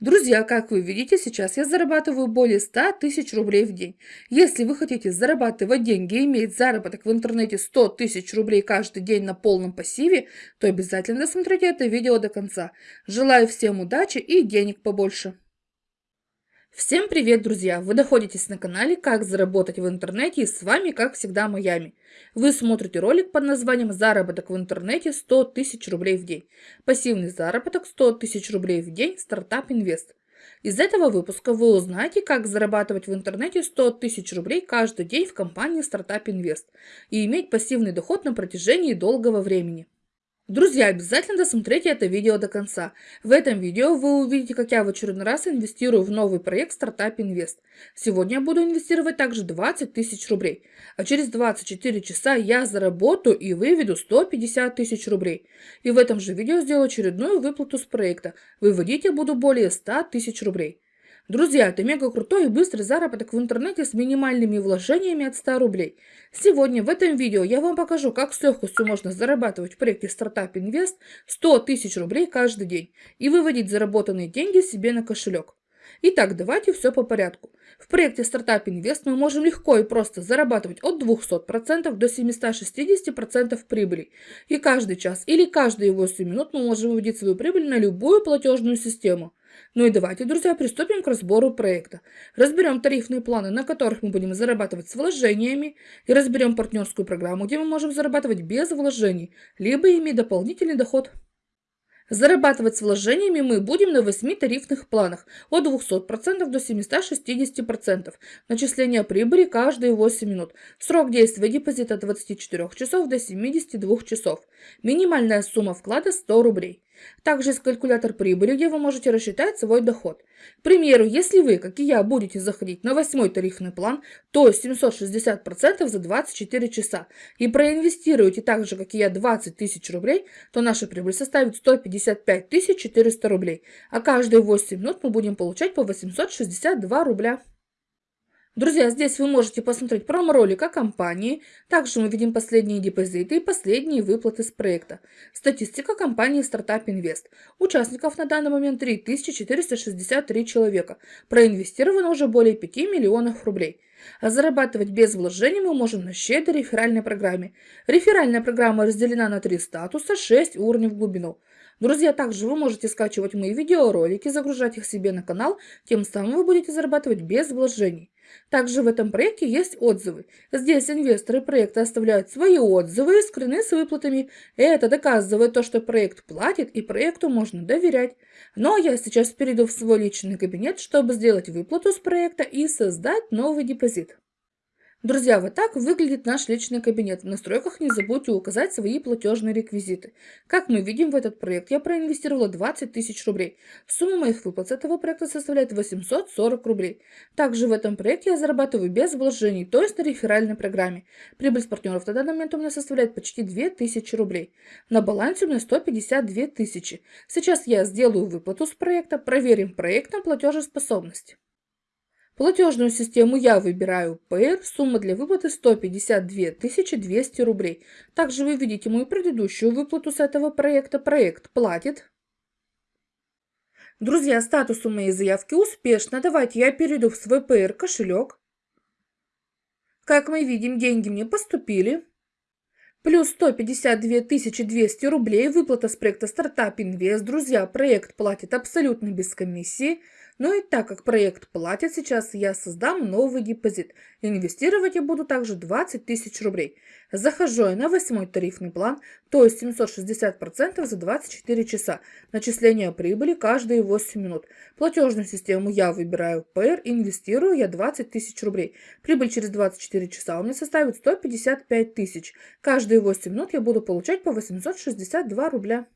Друзья, как вы видите, сейчас я зарабатываю более 100 тысяч рублей в день. Если вы хотите зарабатывать деньги и иметь заработок в интернете 100 тысяч рублей каждый день на полном пассиве, то обязательно досмотрите это видео до конца. Желаю всем удачи и денег побольше. Всем привет, друзья! Вы находитесь на канале «Как заработать в интернете» и с вами, как всегда, Майами. Вы смотрите ролик под названием «Заработок в интернете 100 тысяч рублей в день». Пассивный заработок 100 тысяч рублей в день «Стартап Инвест». Из этого выпуска вы узнаете, как зарабатывать в интернете 100 тысяч рублей каждый день в компании Стартап Инвест и иметь пассивный доход на протяжении долгого времени. Друзья, обязательно досмотрите это видео до конца. В этом видео вы увидите, как я в очередной раз инвестирую в новый проект Startup Invest. Сегодня я буду инвестировать также 20 тысяч рублей, а через 24 часа я заработаю и выведу 150 тысяч рублей. И в этом же видео сделаю очередную выплату с проекта. Выводить я буду более 100 тысяч рублей. Друзья, это мега крутой и быстрый заработок в интернете с минимальными вложениями от 100 рублей. Сегодня в этом видео я вам покажу, как с легкостью можно зарабатывать в проекте Startup Invest 100 тысяч рублей каждый день и выводить заработанные деньги себе на кошелек. Итак, давайте все по порядку. В проекте Startup Invest мы можем легко и просто зарабатывать от 200% до 760% прибыли. И каждый час или каждые 8 минут мы можем выводить свою прибыль на любую платежную систему. Ну и давайте, друзья, приступим к разбору проекта. Разберем тарифные планы, на которых мы будем зарабатывать с вложениями, и разберем партнерскую программу, где мы можем зарабатывать без вложений, либо иметь дополнительный доход. Зарабатывать с вложениями мы будем на 8 тарифных планах от 200% до 760%. Начисление прибыли каждые 8 минут. Срок действия депозита от 24 часов до 72 часов. Минимальная сумма вклада 100 рублей. Также есть калькулятор прибыли, где вы можете рассчитать свой доход. К примеру, если вы, как и я, будете заходить на восьмой тарифный план, то 760% за 24 часа, и проинвестируете так же, как и я, 20 тысяч рублей, то наша прибыль составит 155 400 рублей, а каждые 8 минут мы будем получать по 862 рубля. Друзья, здесь вы можете посмотреть промо-ролик о компании. Также мы видим последние депозиты и последние выплаты с проекта. Статистика компании Startup Invest. Участников на данный момент 3463 человека. Проинвестировано уже более 5 миллионов рублей. А зарабатывать без вложений мы можем на щедрой реферальной программе. Реферальная программа разделена на три статуса, 6 уровней в глубину. Друзья, также вы можете скачивать мои видеоролики, загружать их себе на канал, тем самым вы будете зарабатывать без вложений. Также в этом проекте есть отзывы. Здесь инвесторы проекта оставляют свои отзывы и скрины с выплатами. Это доказывает то, что проект платит и проекту можно доверять. Но я сейчас перейду в свой личный кабинет, чтобы сделать выплату с проекта и создать новый депозит. Друзья, вот так выглядит наш личный кабинет. В настройках не забудьте указать свои платежные реквизиты. Как мы видим, в этот проект я проинвестировала 20 тысяч рублей. Сумма моих выплат с этого проекта составляет 840 рублей. Также в этом проекте я зарабатываю без вложений, то есть на реферальной программе. Прибыль с партнеров на данный момент у меня составляет почти 2000 рублей. На балансе у меня 152 тысячи. Сейчас я сделаю выплату с проекта, проверим проект на платежеспособность. Платежную систему я выбираю PR, сумма для выплаты 152 200 рублей. Также вы видите мою предыдущую выплату с этого проекта. Проект платит. Друзья, статус у моей заявки успешно. Давайте я перейду в свой PR кошелек. Как мы видим, деньги мне поступили. Плюс 152 200 рублей. Выплата с проекта Startup Invest. Друзья, проект платит абсолютно без комиссии. Но и так как проект платит сейчас, я создам новый депозит. Инвестировать я буду также 20 тысяч рублей. Захожу я на восьмой тарифный план, то есть 760% за 24 часа. Начисление прибыли каждые 8 минут. Платежную систему я выбираю PR, инвестирую я 20 тысяч рублей. Прибыль через 24 часа у меня составит 155 тысяч. Каждые 8 минут я буду получать по 862 рубля.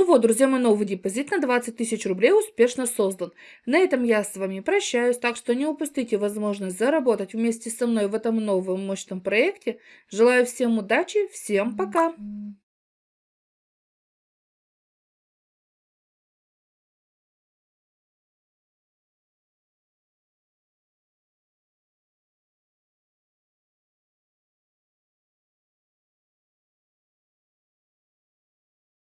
Ну вот, друзья, мой новый депозит на 20 тысяч рублей успешно создан. На этом я с вами прощаюсь, так что не упустите возможность заработать вместе со мной в этом новом мощном проекте. Желаю всем удачи, всем пока!